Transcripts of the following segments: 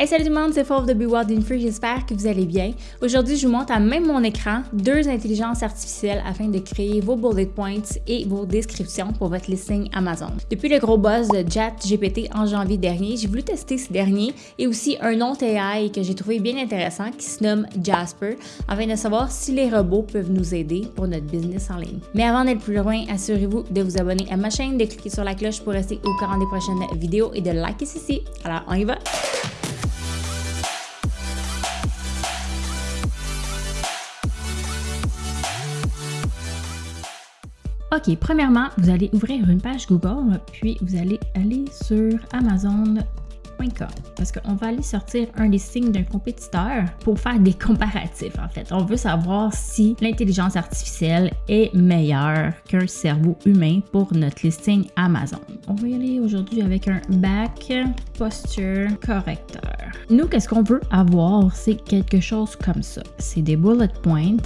Hey salut tout le monde, c'est Fauve de Be Wild j'espère que vous allez bien. Aujourd'hui, je vous montre à même mon écran deux intelligences artificielles afin de créer vos bullet points et vos descriptions pour votre listing Amazon. Depuis le gros buzz de ChatGPT en janvier dernier, j'ai voulu tester ce dernier et aussi un autre AI que j'ai trouvé bien intéressant qui se nomme Jasper afin de savoir si les robots peuvent nous aider pour notre business en ligne. Mais avant d'être plus loin, assurez-vous de vous abonner à ma chaîne, de cliquer sur la cloche pour rester au courant des prochaines vidéos et de liker ceci. Alors, on y va! OK, premièrement, vous allez ouvrir une page Google, puis vous allez aller sur Amazon parce qu'on va aller sortir un listing d'un compétiteur pour faire des comparatifs en fait. On veut savoir si l'intelligence artificielle est meilleure qu'un cerveau humain pour notre listing Amazon. On va y aller aujourd'hui avec un back posture correcteur. Nous, qu'est-ce qu'on veut avoir? C'est quelque chose comme ça. C'est des bullet points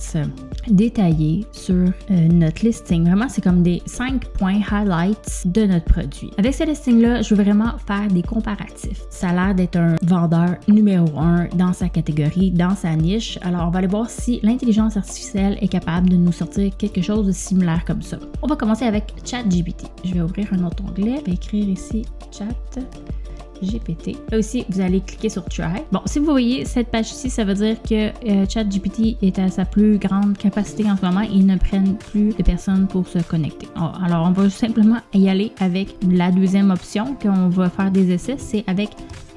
détaillés sur euh, notre listing. Vraiment, c'est comme des 5 points highlights de notre produit. Avec ce listing-là, je veux vraiment faire des comparatifs ça a l'air d'être un vendeur numéro un dans sa catégorie, dans sa niche. Alors, on va aller voir si l'intelligence artificielle est capable de nous sortir quelque chose de similaire comme ça. On va commencer avec ChatGPT. Je vais ouvrir un autre onglet. Je vais écrire ici Chat. Là aussi, vous allez cliquer sur Try. Bon, si vous voyez cette page ici, ça veut dire que euh, ChatGPT est à sa plus grande capacité en ce moment. Ils ne prennent plus de personnes pour se connecter. Oh, alors, on va simplement y aller avec la deuxième option qu'on va faire des essais, c'est avec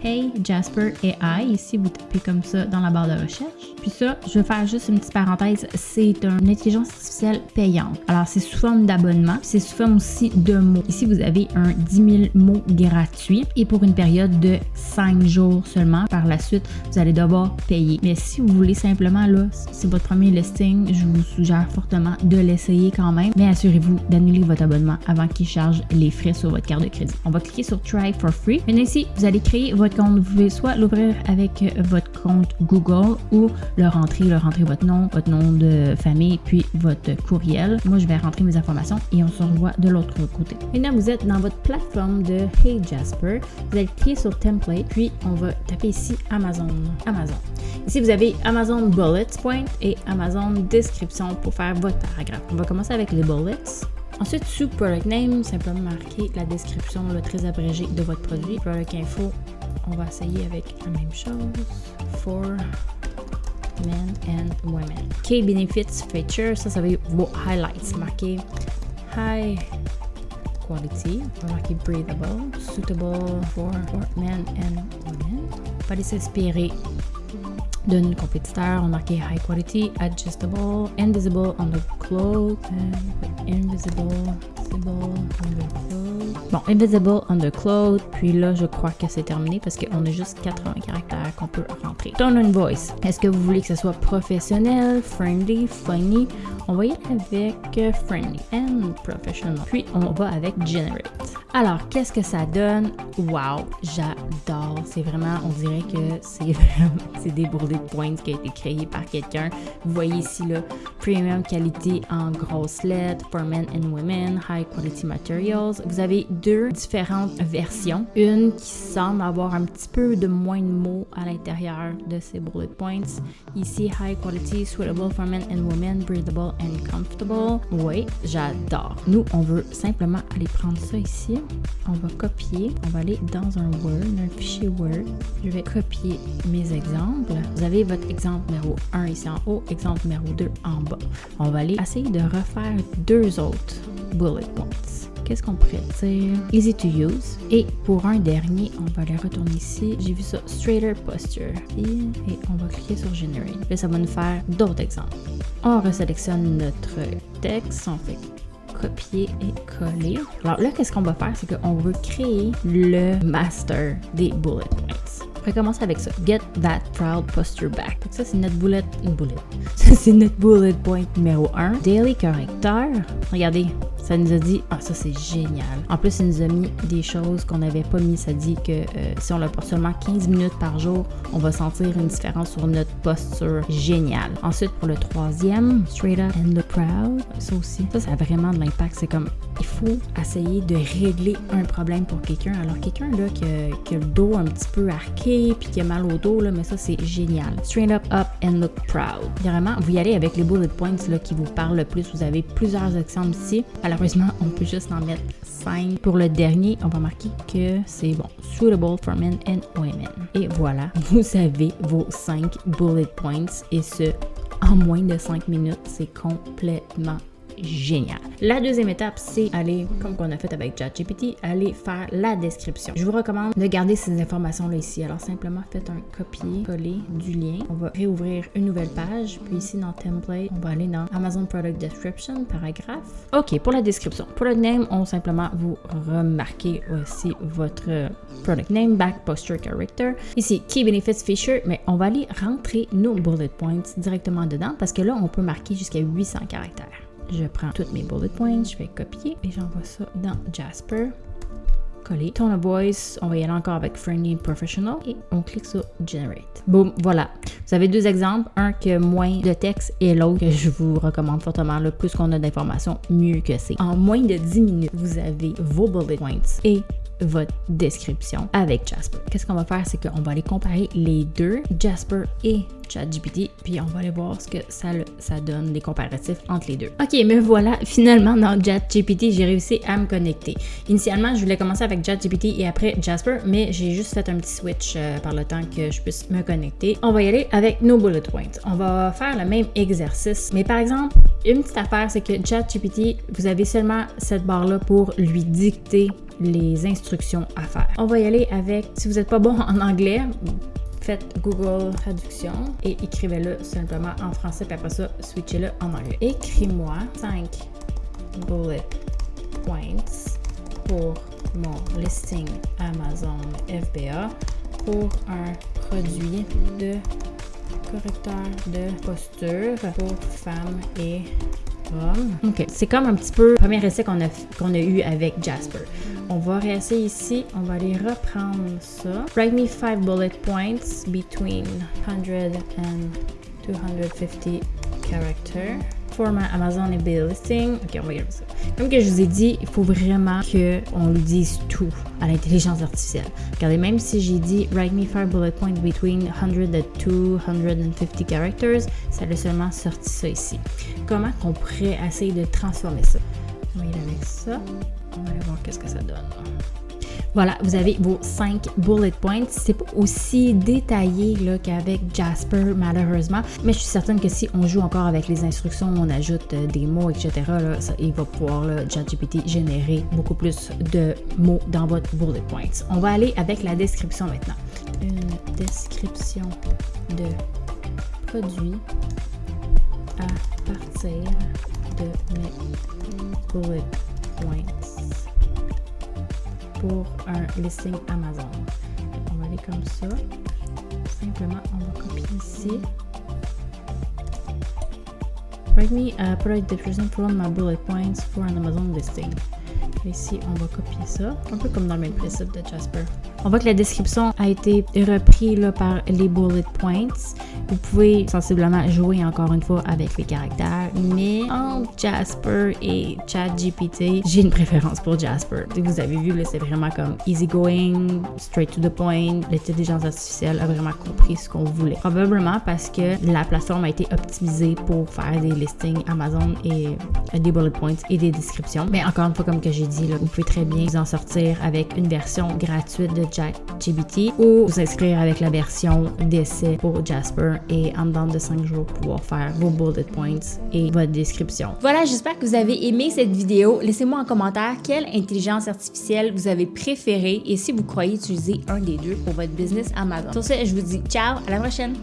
Hey Jasper AI. Ici, vous tapez comme ça dans la barre de recherche. Puis ça, je vais faire juste une petite parenthèse, c'est une intelligence artificielle payante. Alors, c'est sous forme d'abonnement, c'est sous forme aussi de mots. Ici, vous avez un 10 000 mots gratuit et pour une période de 5 jours seulement. Par la suite, vous allez devoir payer. Mais si vous voulez simplement, là, c'est votre premier listing, je vous suggère fortement de l'essayer quand même. Mais assurez-vous d'annuler votre abonnement avant qu'il charge les frais sur votre carte de crédit. On va cliquer sur Try for Free. Maintenant ici, vous allez créer votre compte. Vous pouvez soit l'ouvrir avec votre compte Google ou le rentrer, le rentrer votre nom, votre nom de famille, puis votre courriel. Moi, je vais rentrer mes informations et on se revoit de l'autre côté. Maintenant, vous êtes dans votre plateforme de Hey Jasper. Vous allez cliquer sur Template, puis on va taper ici Amazon. Amazon. Ici, vous avez Amazon Bullets Point et Amazon Description pour faire votre paragraphe. On va commencer avec les bullets. Ensuite, sous Product Name, simplement marquer la description très abrégée de votre produit. Product Info, on va essayer avec la même chose. For men and women. Key benefits feature, ça, ça être vos highlights. Marqué high quality, on marquer breathable, suitable for, men and women. On va s'inspirer d'un compétiteur, on marqué high quality, adjustable, invisible on the cloth, invisible, invisible Bon, Invisible Undercloth, puis là, je crois que c'est terminé parce qu'on a juste 80 caractères qu'on peut rentrer. Tone and Voice. Est-ce que vous voulez que ce soit professionnel, friendly, funny? On va y aller avec friendly and professional. Puis, on va avec generate. Alors, qu'est-ce que ça donne? Wow, j'adore. C'est vraiment, on dirait que c'est c'est des bullet points qui a été créé par quelqu'un. Vous voyez ici, là, premium qualité en grosses lettres, for men and women, high quality materials. Vous avez deux différentes versions. Une qui semble avoir un petit peu de moins de mots à l'intérieur de ces bullet points. Ici, high quality, suitable for men and women, breathable and comfortable. Oui, j'adore. Nous, on veut simplement aller prendre ça ici. On va copier. On va aller dans un Word, un fichier Word. Je vais copier mes exemples. Vous avez votre exemple numéro 1 ici en haut, exemple numéro 2 en bas. On va aller essayer de refaire deux autres bullet points qu'est-ce qu'on pourrait dire? Easy to use. Et pour un dernier, on va aller retourner ici. J'ai vu ça, straighter posture. Et on va cliquer sur generate. Là, ça va nous faire d'autres exemples. On resélectionne notre texte. On fait copier et coller. Alors là, qu'est-ce qu'on va faire? C'est qu'on veut créer le master des bullet points. On va commencer avec ça. Get that proud posture back. Ça, c'est notre bullet, une bullet. Ça, c'est notre bullet point numéro 1. Daily correcteur. Regardez, Ça nous a dit, ah, ça c'est génial. En plus, il nous a mis des choses qu'on n'avait pas mis. Ça dit que euh, si on le porte seulement 15 minutes par jour, on va sentir une différence sur notre posture. Génial. Ensuite, pour le troisième, straight up and look proud. Ça aussi, ça, ça a vraiment de l'impact. C'est comme, il faut essayer de régler un problème pour quelqu'un. Alors, quelqu'un là qui a, qui a, le dos un petit peu arqué puis qui a mal au dos, là, mais ça, c'est génial. Straight up, up and look proud. Vraiment, vous y allez avec les bullet points là, qui vous parlent le plus. Vous avez plusieurs exemples ici. Malheureusement, on peut juste en mettre 5. Pour le dernier, on va marquer que c'est bon, suitable for men and women. Et voilà, vous avez vos 5 bullet points et ce en moins de 5 minutes. C'est complètement génial. La deuxième étape, c'est aller, comme qu'on a fait avec ChatGPT, aller faire la description. Je vous recommande de garder ces informations-là ici. Alors, simplement, faites un copier-coller du lien. On va réouvrir une nouvelle page. Puis ici, dans Template, on va aller dans Amazon Product Description, paragraphe. OK, pour la description. Product name, on simplement vous remarquez aussi votre product name, back, posture, character. Ici, Key Benefits Feature, mais on va aller rentrer nos bullet points directement dedans parce que là, on peut marquer jusqu'à 800 caractères. Je prends toutes mes bullet points, je vais copier et j'envoie ça dans Jasper. Coller. Tone of voice, on va y aller encore avec Friendly Professional et on clique sur Generate. Boum, voilà. Vous avez deux exemples, un qui a moins de texte et l'autre que je vous recommande fortement. Le plus qu'on a d'informations, mieux que c'est. En moins de 10 minutes, vous avez vos bullet points et votre description avec Jasper. Qu'est-ce qu'on va faire, c'est qu'on va aller comparer les deux, Jasper et ChatGPT, puis on va aller voir ce que ça, ça donne, les comparatifs entre les deux. Ok, mais voilà, finalement dans ChatGPT, j'ai réussi à me connecter. Initialement, je voulais commencer avec ChatGPT et après Jasper, mais j'ai juste fait un petit switch euh, par le temps que je puisse me connecter. On va y aller avec nos bullet points. On va faire le même exercice, mais par exemple, une petite affaire, c'est que ChatGPT, vous avez seulement cette barre-là pour lui dicter les instructions à faire. On va y aller avec, si vous n'êtes pas bon en anglais, faites Google Traduction et écrivez-le simplement en français, puis après ça, switchez-le en anglais. Écris-moi 5 bullet points pour mon listing Amazon FBA pour un produit de correcteur de posture pour femmes et OK. C'est comme un petit peu le premier essai qu'on a, qu'on a eu avec Jasper. On va réessayer ici. On va aller reprendre ça. Write me five bullet points between 100 and 250 characters format Amazon et Bill Listing. Ok, on va regarder ça. Comme que je vous ai dit, il faut vraiment qu'on lui dise tout à l'intelligence artificielle. Regardez, même si j'ai dit Write me five bullet points between 100 and 250 characters, ça a seulement sorti ça ici. Comment qu'on pourrait essayer de transformer ça? On va y aller avec ça. On va voir qu'est-ce que ça donne. Voilà, vous avez vos 5 bullet points. C'est pas aussi détaillé qu'avec Jasper, malheureusement, mais je suis certaine que si on joue encore avec les instructions, on ajoute euh, des mots, etc., ça, il va pouvoir, ChatGPT, générer beaucoup plus de mots dans votre bullet points. On va aller avec la description maintenant. Une description de produit à partir de mes bullet points pour un listing Amazon. On va aller comme ça. Simplement, on va copier ici. Write me a product description from my bullet points for an Amazon listing. Ici, on va copier ça, un peu comme dans le même principe de Jasper. On voit que la description a été reprise par les bullet points. Vous pouvez sensiblement jouer encore une fois avec les caractères, mais entre Jasper et ChatGPT, j'ai une préférence pour Jasper. Vous avez vu, c'est vraiment comme easygoing, straight to the point. L'intelligence artificielle a vraiment compris ce qu'on voulait. Probablement parce que la plateforme a été optimisée pour faire des listings Amazon et des bullet points et des descriptions. Mais encore une fois, comme que j'ai dit, vous pouvez très bien vous en sortir avec une version gratuite de Ou vous inscrire avec la version d'essai pour Jasper et en dedans de 5 jours pouvoir faire vos bullet points et votre description. Voilà, j'espère que vous avez aimé cette vidéo. Laissez-moi en commentaire quelle intelligence artificielle vous avez préférée et si vous croyez utiliser un des deux pour votre business Amazon. Sur ce, je vous dis ciao, à la prochaine!